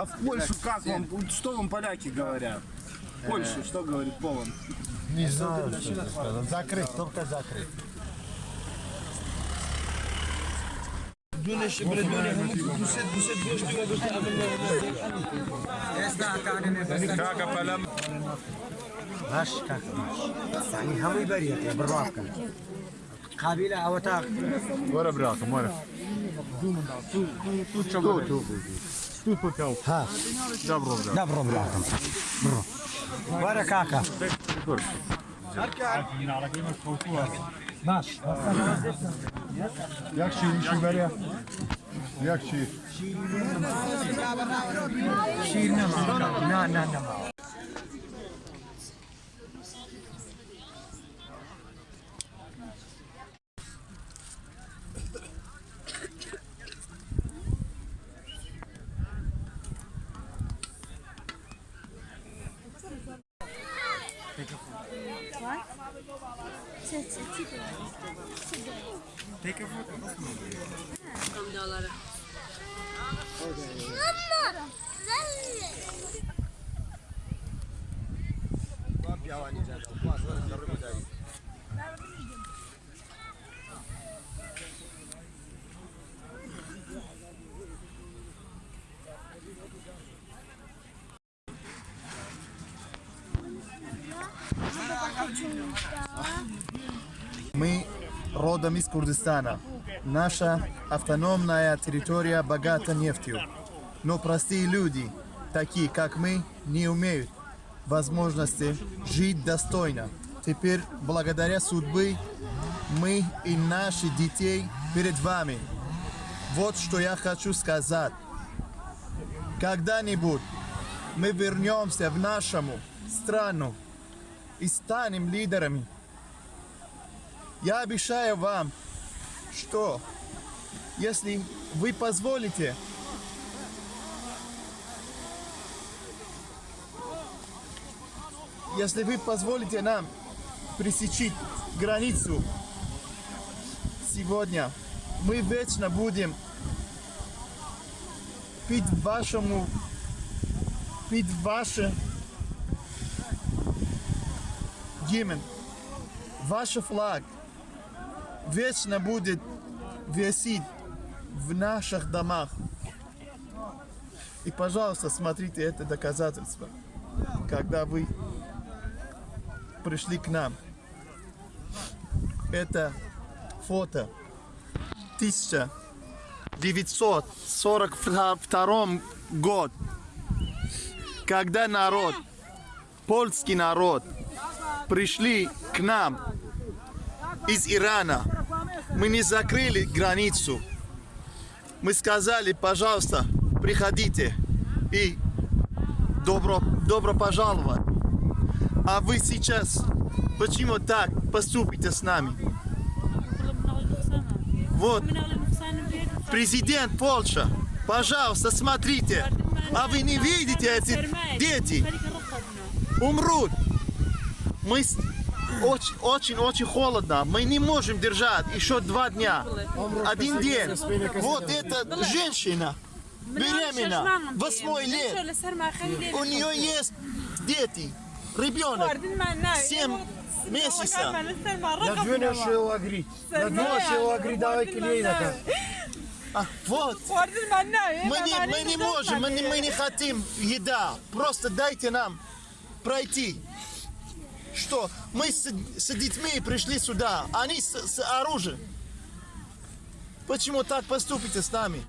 А в Польшу как вам, что вам поляки говорят? В Польшу что говорит Полон? Не знаю, что сказал. Закрыт, только закрыт. Duneş Bredonya hamuk Duset Duset Boş diyor Boş diyor Esna kanını Kaka palam Baş kak baş Yani hamı beriyet ya bırakın Kabile avatak Vara bırakın vara Tu tu tu tu tu tu tu ها Dobro, Braca. دبرو براكم برو ورا كاكا باش Jak ci Siberia? Jak Bak. Take a photo. Tam dolara. Dolara. Dolara. Piawa ni jana. Pas, pas, Мы родом из Курдистана. Наша автономная территория богата нефтью. Но простые люди, такие как мы, не имеют возможности жить достойно. Теперь, благодаря судьбе, мы и наши детей перед вами. Вот что я хочу сказать. Когда-нибудь мы вернемся в нашу страну и станем лидерами я обещаю вам, что если вы позволите, если вы позволите нам пресечь границу сегодня, мы вечно будем пить вашему, пить ваше гимн, ваш флаг вечно будет висеть в наших домах. И, пожалуйста, смотрите это доказательство, когда вы пришли к нам. Это фото 1942 год, когда народ, польский народ, пришли к нам из Ирана. Мы не закрыли границу. Мы сказали, пожалуйста, приходите и добро, добро пожаловать. А вы сейчас почему так поступите с нами? Вот, президент Польши, пожалуйста, смотрите. А вы не видите эти дети умрут мы очень-очень холодно, мы не можем держать еще два дня, один день. Вот эта женщина беременна, 8 лет, у нее есть дети, ребенок, 7 месяцев. Надвинешь его агрить, надвинешь его агрить, давай клейна. А, вот. Мы не, мы не можем, мы не, мы не хотим еда. Просто дайте нам пройти. Что? Мы с, с детьми пришли сюда, они с, с оружием. Почему так поступите с нами?